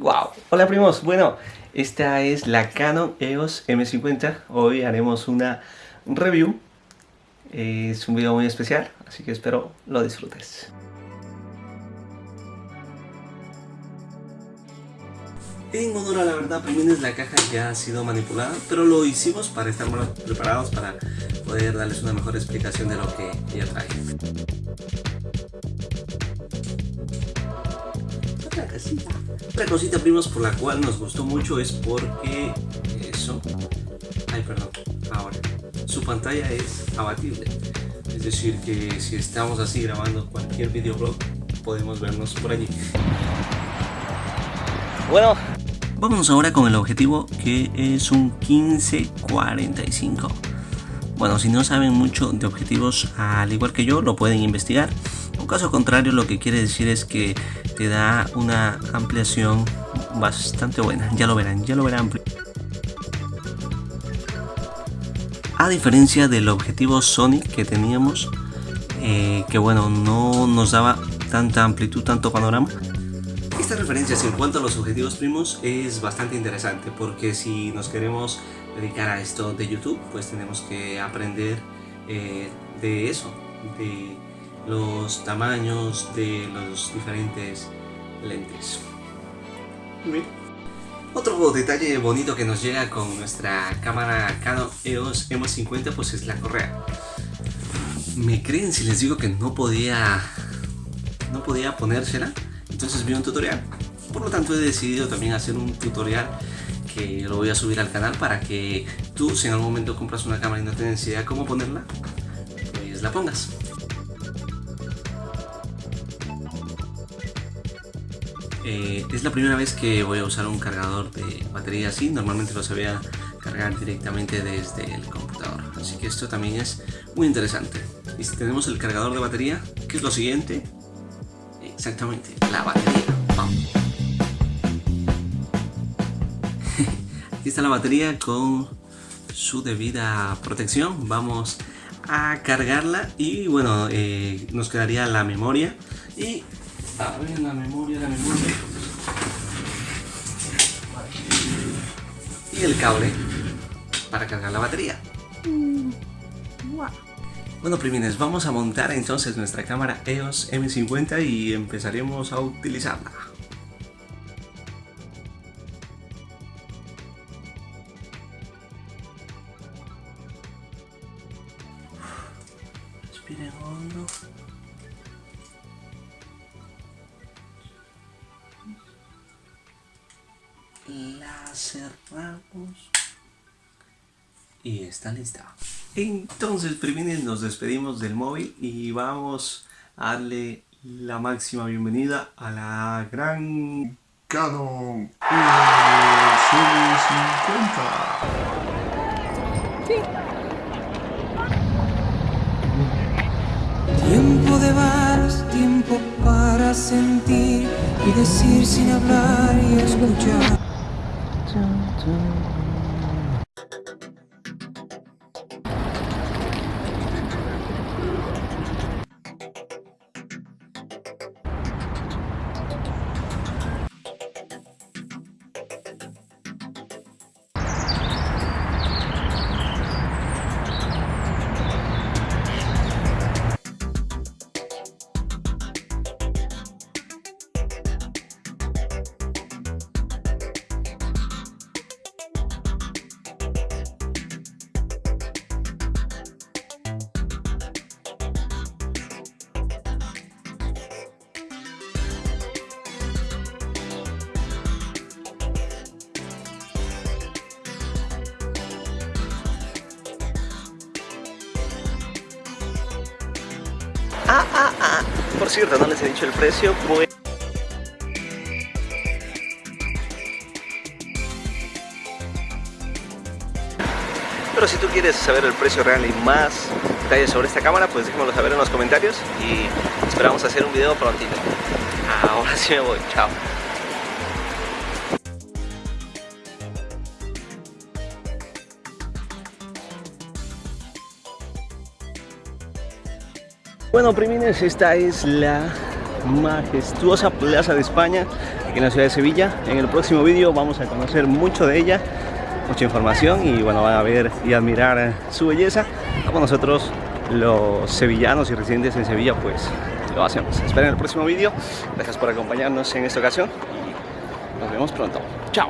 Wow. Hola primos, bueno, esta es la Canon EOS M50. Hoy haremos una review. Es un video muy especial, así que espero lo disfrutes. En honor a la verdad, primero la caja ya ha sido manipulada, pero lo hicimos para estar más preparados para poder darles una mejor explicación de lo que ella trae. Otra cosita. Otra cosita, primos, por la cual nos gustó mucho es porque eso... Ay, perdón, ahora. Su pantalla es abatible. Es decir, que si estamos así grabando cualquier videoblog, podemos vernos por allí. Bueno, vámonos ahora con el objetivo que es un 1545. Bueno, si no saben mucho de objetivos, al igual que yo, lo pueden investigar. Caso contrario, lo que quiere decir es que te da una ampliación bastante buena. Ya lo verán, ya lo verán. A diferencia del objetivo Sony que teníamos, eh, que bueno, no nos daba tanta amplitud, tanto panorama. Esta referencia en cuanto a los objetivos primos es bastante interesante porque si nos queremos dedicar a esto de YouTube, pues tenemos que aprender eh, de eso, de los tamaños de los diferentes lentes. Otro detalle bonito que nos llega con nuestra cámara Canon EOS M50 pues es la correa. ¿Me creen si les digo que no podía, no podía ponérsela? Entonces vi un tutorial. Por lo tanto he decidido también hacer un tutorial que lo voy a subir al canal para que tú si en algún momento compras una cámara y no tienes idea cómo ponerla, pues la pongas. Eh, es la primera vez que voy a usar un cargador de batería así, normalmente lo sabía cargar directamente desde el computador, así que esto también es muy interesante. Y si tenemos el cargador de batería, ¿qué es lo siguiente? Exactamente, la batería. Aquí está la batería con su debida protección. Vamos a cargarla y bueno, eh, nos quedaría la memoria. Y a ver, la memoria, la memoria. Y el cable para cargar la batería. Bueno primines, vamos a montar entonces nuestra cámara EOS M50 y empezaremos a utilizarla. Hondo. La cerramos y está lista. Entonces, primero nos despedimos del móvil y vamos a darle la máxima bienvenida a la gran Canon EOS 50 Tiempo de bares, tiempo para sentir y decir sin hablar y escuchar. Ah, ah, ah. Por cierto, no les he dicho el precio, pues... Pero si tú quieres saber el precio real y más detalles sobre esta cámara, pues déjamelo saber en los comentarios y esperamos hacer un video prontito. Ahora sí me voy, chao. Bueno, primines, esta es la majestuosa Plaza de España aquí en la ciudad de Sevilla. En el próximo vídeo vamos a conocer mucho de ella, mucha información y bueno, van a ver y admirar su belleza, como nosotros los sevillanos y residentes en Sevilla pues lo hacemos. Esperen el próximo vídeo, gracias por acompañarnos en esta ocasión y nos vemos pronto. Chao.